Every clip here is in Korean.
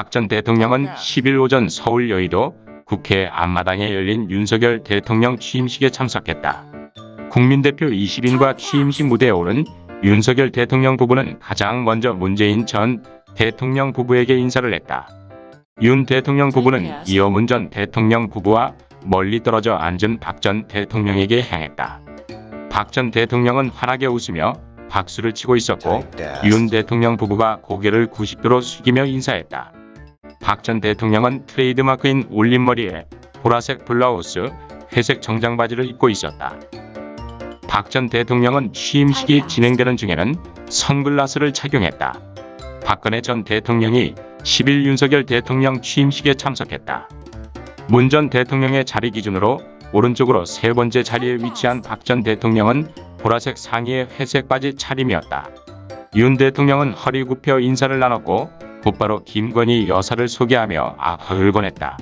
박 전 대통령은 10일 오전 서울 여의도 국회 앞마당에 열린 윤석열 대통령 취임식에 참석했다. 국민대표 20인과 취임식 무대에 오른 윤석열 대통령 부부는 가장 먼저 문재인 전 대통령 부부에게 인사를 했다. 윤 대통령 부부는 이어 문 전 대통령 부부와 멀리 떨어져 앉은 박 전 대통령에게 향했다. 박 전 대통령은 환하게 웃으며 박수를 치고 있었고 윤 대통령 부부가 고개를 90도로 숙이며 인사했다. 박 전 대통령은 트레이드마크인 올림머리에 보라색 블라우스, 회색 정장 바지를 입고 있었다. 박 전 대통령은 취임식이 진행되는 중에는 선글라스를 착용했다. 박근혜 전 대통령이 10일 윤석열 대통령 취임식에 참석했다. 문 전 대통령의 자리 기준으로 오른쪽으로 세 번째 자리에 위치한 박 전 대통령은 보라색 상의에 회색 바지 차림이었다. 윤 대통령은 허리 굽혀 인사를 나눴고 곧바로 김건희 여사를 소개하며 아흐를 보냈다.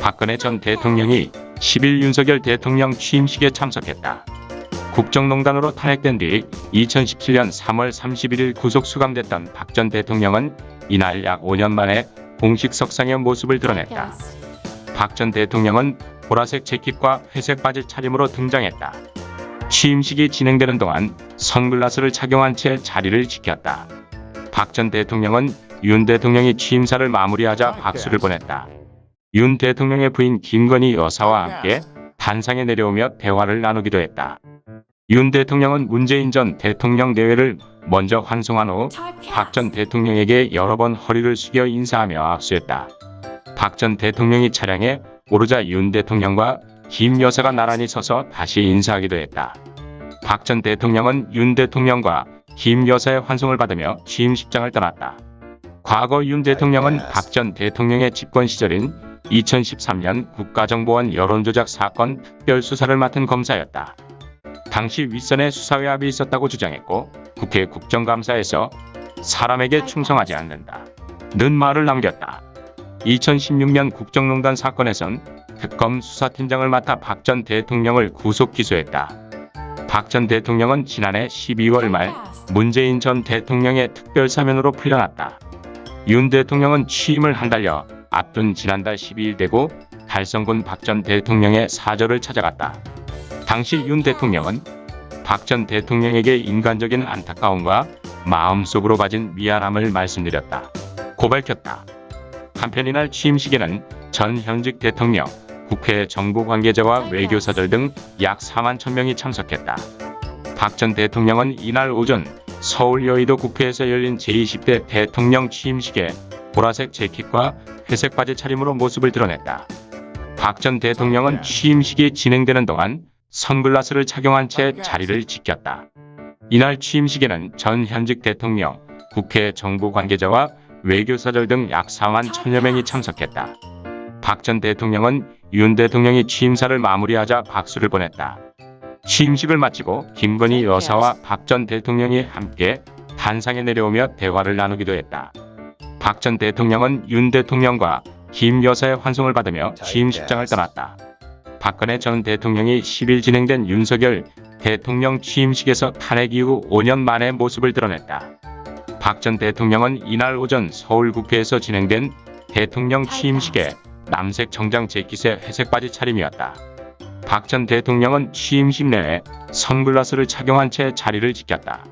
박근혜 전 대통령이 10일 윤석열 대통령 취임식에 참석했다. 국정농단으로 탄핵된 뒤 2017년 3월 31일 구속 수감됐던 박 전 대통령은 이날 약 5년 만에 공식 석상의 모습을 드러냈다. 박 전 대통령은 보라색 재킷과 회색 바지 차림으로 등장했다. 취임식이 진행되는 동안 선글라스를 착용한 채 자리를 지켰다. 박 전 대통령은 윤 대통령이 취임사를 마무리하자 박수를 보냈다. 윤 대통령의 부인 김건희 여사와 함께 단상에 내려오며 대화를 나누기도 했다. 윤 대통령은 문재인 전 대통령 내외를 먼저 환송한 후 박 전 대통령에게 여러 번 허리를 숙여 인사하며 악수했다. 박 전 대통령이 차량에 오르자 윤 대통령과 김 여사가 나란히 서서 다시 인사하기도 했다. 박 전 대통령은 윤 대통령과 김 여사의 환송을 받으며 취임식장을 떠났다. 과거 윤 대통령은 박 전 대통령의 집권 시절인 2013년 국가정보원 여론조작 사건 특별수사를 맡은 검사였다. 당시 윗선에 수사외압이 있었다고 주장했고 국회 국정감사에서 사람에게 충성하지 않는다. 는 말을 남겼다. 2016년 국정농단 사건에선 특검 수사팀장을 맡아 박 전 대통령을 구속 기소했다. 박 전 대통령은 지난해 12월 말 문재인 전 대통령의 특별사면으로 풀려났다. 윤 대통령은 취임을 한 달여 앞둔 지난달 12일 되고 달성군 박 전 대통령의 사저를 찾아갔다. 당시 윤 대통령은 박 전 대통령에게 인간적인 안타까움과 마음속으로 가진 미안함을 말씀드렸다. 고 밝혔다. 한편 이날 취임식에는 전 현직 대통령, 국회 정부 관계자와 외교사들 등약 4만 천명이 참석했다. 박 전 대통령은 이날 오전 서울 여의도 국회에서 열린 제20대 대통령 취임식에 보라색 재킷과 회색 바지 차림으로 모습을 드러냈다. 박 전 대통령은 취임식이 진행되는 동안 선글라스를 착용한 채 자리를 지켰다. 이날 취임식에는 전 현직 대통령, 국회 정부 관계자와 외교사들 등약 4만 천여 명이 참석했다. 박 전 대통령은 윤 대통령이 취임사를 마무리하자 박수를 보냈다. 취임식을 마치고 김건희 여사와 박 전 대통령이 함께 단상에 내려오며 대화를 나누기도 했다. 박 전 대통령은 윤 대통령과 김 여사의 환송을 받으며 취임식장을 떠났다. 박근혜 전 대통령이 10일 진행된 윤석열 대통령 취임식에서 탄핵 이후 5년 만에 모습을 드러냈다. 박 전 대통령은 이날 오전 서울국회에서 진행된 대통령 취임식에 남색 정장 재킷에 회색 바지 차림이었다. 박 전 대통령은 취임식 내에 선글라스를 착용한 채 자리를 지켰다.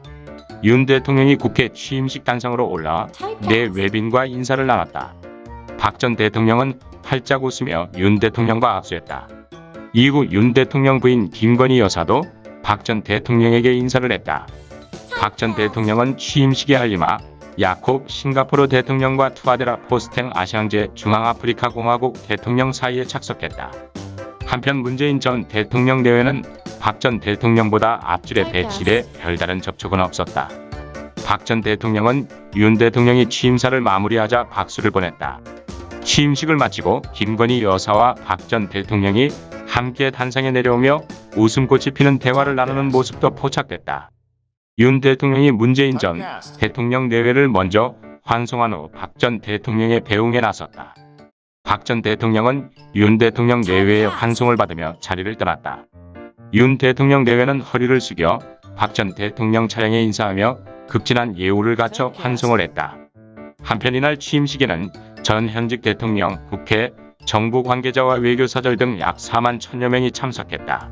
윤 대통령이 국회 취임식 단상으로 올라와 내 외빈과 인사를 나눴다. 박 전 대통령은 활짝 웃으며 윤 대통령과 악수했다. 이후 윤 대통령 부인 김건희 여사도 박 전 대통령에게 인사를 했다. 박 전 대통령은 취임식에 알리마 야콥 싱가포르 대통령과 투아데라 포스텐 아시앙제 중앙아프리카 공화국 대통령 사이에 착석했다. 한편 문재인 전 대통령 내외는 박 전 대통령보다 앞줄에 배치돼 별다른 접촉은 없었다. 박 전 대통령은 윤 대통령이 취임사를 마무리하자 박수를 보냈다. 취임식을 마치고 김건희 여사와 박 전 대통령이 함께 단상에 내려오며 웃음꽃이 피는 대화를 나누는 모습도 포착됐다. 윤 대통령이 문재인 전 대통령 내외를 먼저 환송한 후 박 전 대통령의 배웅에 나섰다. 박 전 대통령은 윤 대통령 내외의 환송을 받으며 자리를 떠났다. 윤 대통령 내외는 허리를 숙여 박 전 대통령 차량에 인사하며 극진한 예우를 갖춰 환송을 했다. 한편 이날 취임식에는 전 현직 대통령, 국회, 정부 관계자와 외교사절 등 약 4만 천여 명이 참석했다.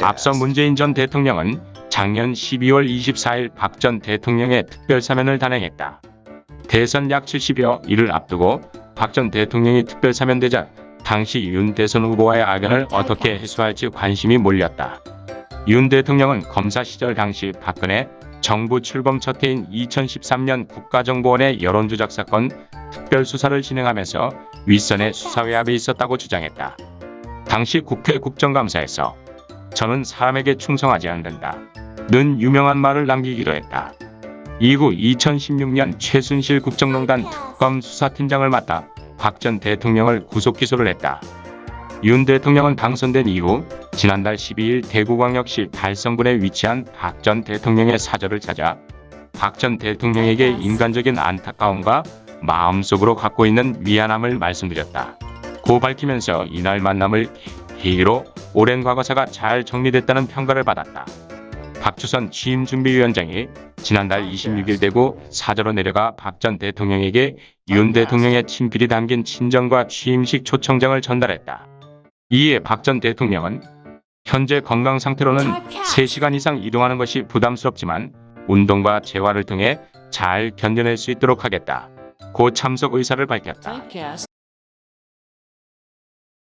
앞서 문재인 전 대통령은 작년 12월 24일 박 전 대통령의 특별 사면을 단행했다. 대선 약 70여 일을 앞두고 박 전 대통령이 특별 사면되자 당시 윤 대선 후보와의 악연을 어떻게 해소할지 관심이 몰렸다. 윤 대통령은 검사 시절 당시 박근혜 정부 출범 첫 해인 2013년 국가정보원의 여론조작 사건 특별 수사를 진행하면서 윗선의 수사 외압이 있었다고 주장했다. 당시 국회 국정감사에서 저는 사람에게 충성하지 않는다. 는 유명한 말을 남기기도 했다. 이후 2016년 최순실 국정농단 특검 수사팀장을 맡아 박 전 대통령을 구속 기소를 했다. 윤 대통령은 당선된 이후 지난달 12일 대구광역시 달성군에 위치한 박 전 대통령의 사저를 찾아 박 전 대통령에게 인간적인 안타까움과 마음속으로 갖고 있는 미안함을 말씀드렸다. 고 밝히면서 이날 만남을 계기로 오랜 과거사가 잘 정리됐다는 평가를 받았다. 박주선 취임준비위원장이 지난달 26일 대구 사저로 내려가 박 전 대통령에게 윤 대통령의 친필이 담긴 친정과 취임식 초청장을 전달했다. 이에 박 전 대통령은 현재 건강 상태로는 3시간 이상 이동하는 것이 부담스럽지만 운동과 재활을 통해 잘 견뎌낼 수 있도록 하겠다. 고 참석 의사를 밝혔다.